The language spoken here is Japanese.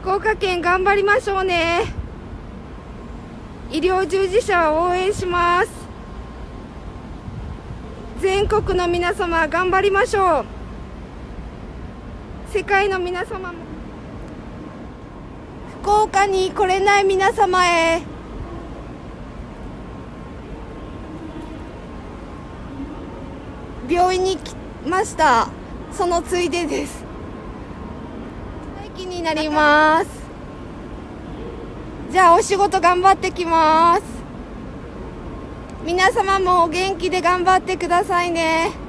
福岡県頑張りましょうね。医療従事者を応援します。全国の皆様頑張りましょう。世界の皆様も。福岡に来れない皆様へ。病院に来ました。そのついでです。駅になります。じゃあお仕事頑張ってきます。皆様もお元気で頑張ってくださいね。